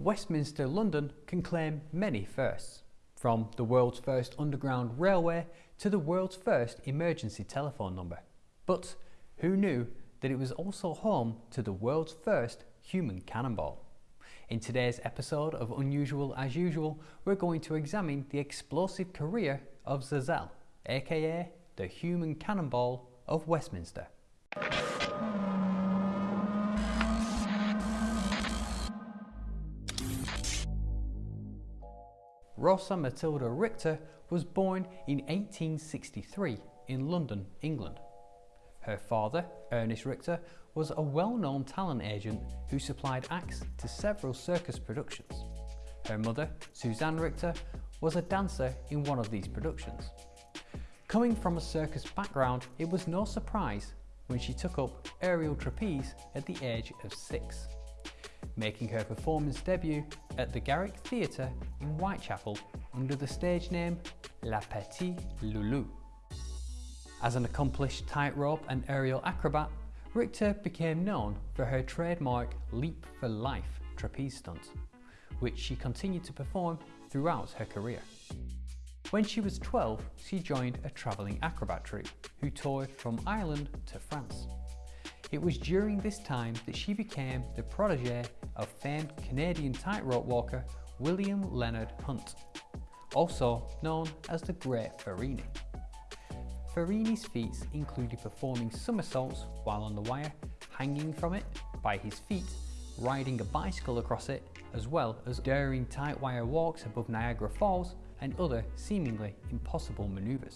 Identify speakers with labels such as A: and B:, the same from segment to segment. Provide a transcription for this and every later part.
A: Westminster, London can claim many firsts, from the world's first underground railway to the world's first emergency telephone number. But who knew that it was also home to the world's first human cannonball? In today's episode of Unusual as Usual, we're going to examine the explosive career of Zazel, aka the human cannonball of Westminster. Rosa Matilda Richter was born in 1863 in London, England. Her father, Ernest Richter, was a well-known talent agent who supplied acts to several circus productions. Her mother, Suzanne Richter, was a dancer in one of these productions. Coming from a circus background, it was no surprise when she took up aerial trapeze at the age of six making her performance debut at the Garrick Theatre in Whitechapel under the stage name La Petite Loulou. As an accomplished tightrope and aerial acrobat, Richter became known for her trademark Leap for Life trapeze stunt, which she continued to perform throughout her career. When she was 12, she joined a travelling acrobat troupe who toured from Ireland to France. It was during this time that she became the protege of famed Canadian tightrope walker William Leonard Hunt, also known as the Great Farini. Farini's feats included performing somersaults while on the wire, hanging from it by his feet, riding a bicycle across it, as well as daring tight wire walks above Niagara Falls and other seemingly impossible manoeuvres.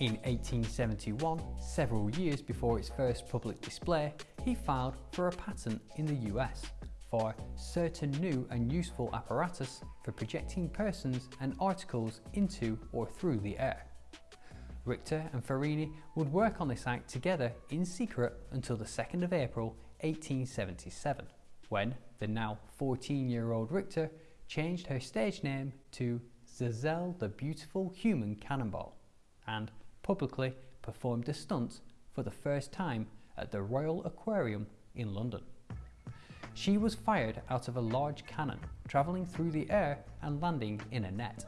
A: In 1871, several years before its first public display, he filed for a patent in the US for certain new and useful apparatus for projecting persons and articles into or through the air. Richter and Farini would work on this act together in secret until the 2nd of April 1877, when the now 14-year-old Richter changed her stage name to Zazel the Beautiful Human Cannonball and publicly performed the stunt for the first time at the Royal Aquarium in London. She was fired out of a large cannon, travelling through the air and landing in a net.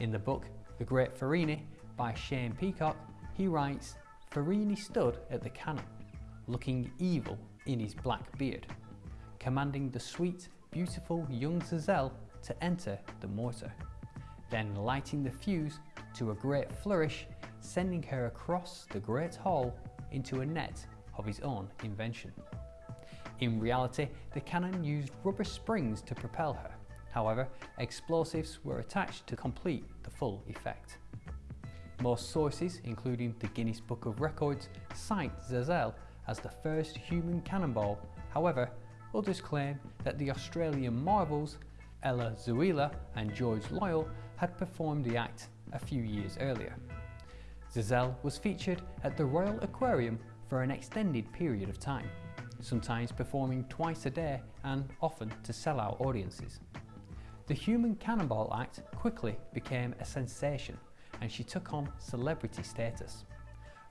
A: In the book The Great Farini by Shane Peacock, he writes, Farini stood at the cannon, looking evil in his black beard, commanding the sweet, beautiful young Zazel to enter the mortar, then lighting the fuse to a great flourish sending her across the Great Hall into a net of his own invention. In reality, the cannon used rubber springs to propel her. However, explosives were attached to complete the full effect. Most sources, including the Guinness Book of Records, cite Zazel as the first human cannonball. However, others claim that the Australian Marvels, Ella Zuila and George Loyal had performed the act a few years earlier. Zazel was featured at the Royal Aquarium for an extended period of time, sometimes performing twice a day and often to sell out audiences. The Human Cannonball Act quickly became a sensation and she took on celebrity status.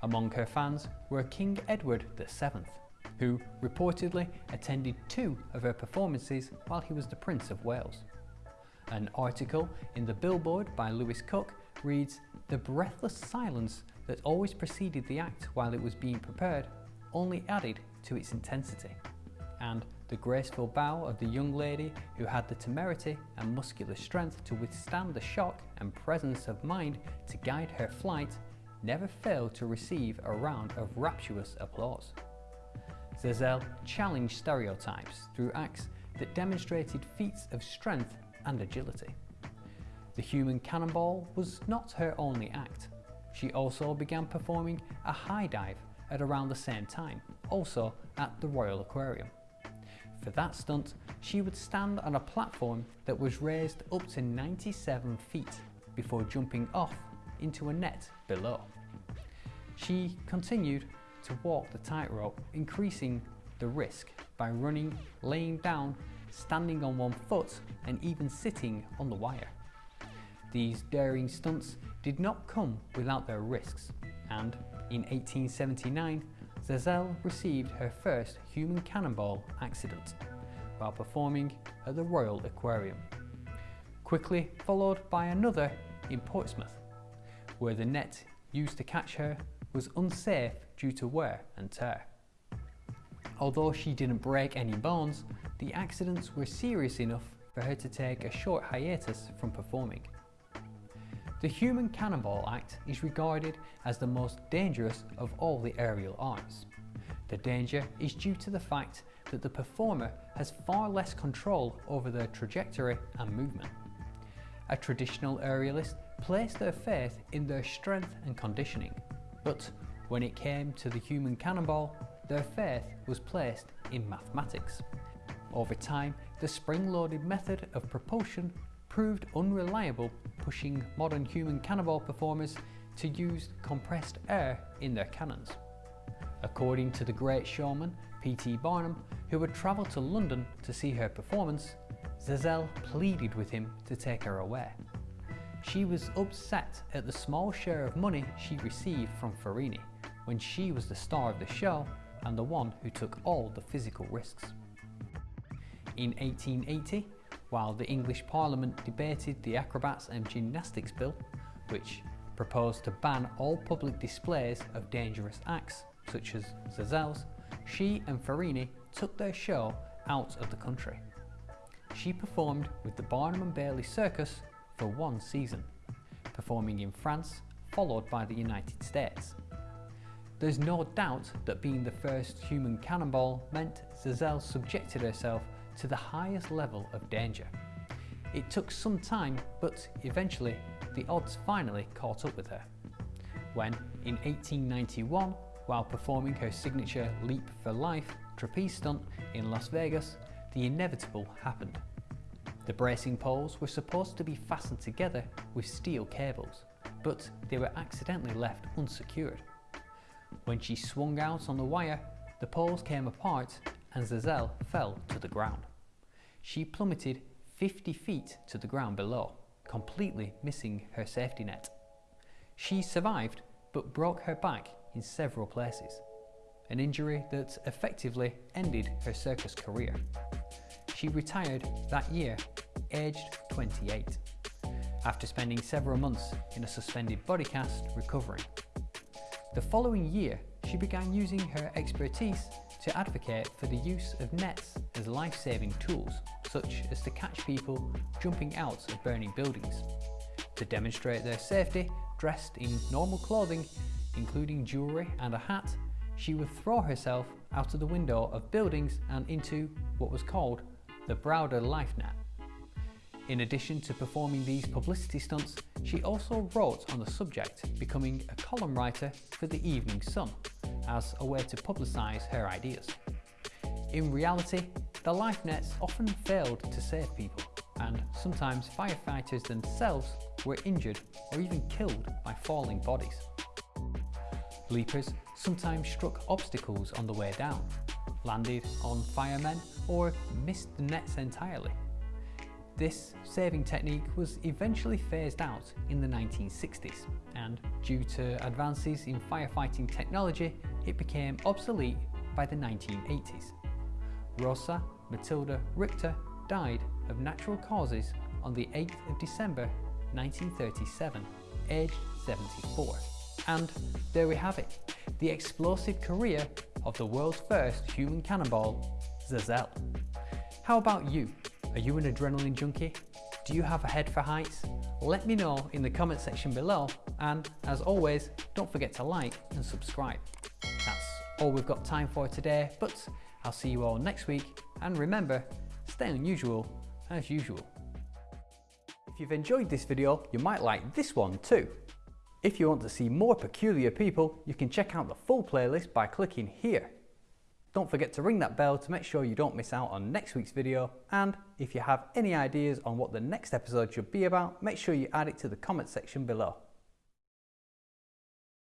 A: Among her fans were King Edward VII, who reportedly attended two of her performances while he was the Prince of Wales. An article in the Billboard by Lewis Cook reads, The breathless silence that always preceded the act while it was being prepared only added to its intensity. And the graceful bow of the young lady who had the temerity and muscular strength to withstand the shock and presence of mind to guide her flight never failed to receive a round of rapturous applause. Zazel challenged stereotypes through acts that demonstrated feats of strength and agility. The human cannonball was not her only act. She also began performing a high dive at around the same time, also at the Royal Aquarium. For that stunt, she would stand on a platform that was raised up to 97 feet, before jumping off into a net below. She continued to walk the tightrope, increasing the risk by running, laying down, standing on one foot and even sitting on the wire. These daring stunts did not come without their risks and in 1879 Zazel received her first human cannonball accident while performing at the Royal Aquarium, quickly followed by another in Portsmouth, where the net used to catch her was unsafe due to wear and tear. Although she didn't break any bones, the accidents were serious enough for her to take a short hiatus from performing. The Human Cannonball Act is regarded as the most dangerous of all the aerial arts. The danger is due to the fact that the performer has far less control over their trajectory and movement. A traditional aerialist placed their faith in their strength and conditioning, but when it came to the human cannonball, their faith was placed in mathematics. Over time, the spring-loaded method of propulsion proved unreliable, pushing modern human cannonball performers to use compressed air in their cannons. According to the great showman P.T. Barnum, who had travelled to London to see her performance, Zazel pleaded with him to take her away. She was upset at the small share of money she received from Farini when she was the star of the show and the one who took all the physical risks. In 1880, while the English Parliament debated the Acrobats and Gymnastics Bill, which proposed to ban all public displays of dangerous acts such as Zazel's, she and Farini took their show out of the country. She performed with the Barnum and Bailey Circus for one season, performing in France followed by the United States. There's no doubt that being the first human cannonball meant Zazel subjected herself to the highest level of danger. It took some time, but eventually the odds finally caught up with her. When, in 1891, while performing her signature Leap for Life trapeze stunt in Las Vegas, the inevitable happened. The bracing poles were supposed to be fastened together with steel cables, but they were accidentally left unsecured. When she swung out on the wire, the poles came apart and Zazel fell to the ground. She plummeted 50 feet to the ground below, completely missing her safety net. She survived but broke her back in several places, an injury that effectively ended her circus career. She retired that year, aged 28, after spending several months in a suspended body cast recovering. The following year, she began using her expertise to advocate for the use of nets as life-saving tools, such as to catch people jumping out of burning buildings. To demonstrate their safety, dressed in normal clothing, including jewellery and a hat, she would throw herself out of the window of buildings and into what was called the Browder Life Net. In addition to performing these publicity stunts, she also wrote on the subject, becoming a column writer for the Evening Sun, as a way to publicise her ideas. In reality, the life nets often failed to save people, and sometimes firefighters themselves were injured or even killed by falling bodies. Leapers sometimes struck obstacles on the way down, landed on firemen or missed the nets entirely. This saving technique was eventually phased out in the 1960s and due to advances in firefighting technology it became obsolete by the 1980s. Rosa Matilda Richter died of natural causes on the 8th of December 1937, aged 74. And there we have it, the explosive career of the world's first human cannonball, Zazel. How about you? Are you an adrenaline junkie? Do you have a head for heights? Let me know in the comment section below and as always don't forget to like and subscribe. All we've got time for today but I'll see you all next week and remember stay unusual as usual. If you've enjoyed this video you might like this one too. If you want to see more peculiar people you can check out the full playlist by clicking here. Don't forget to ring that bell to make sure you don't miss out on next week's video. And if you have any ideas on what the next episode should be about, make sure you add it to the comment section below.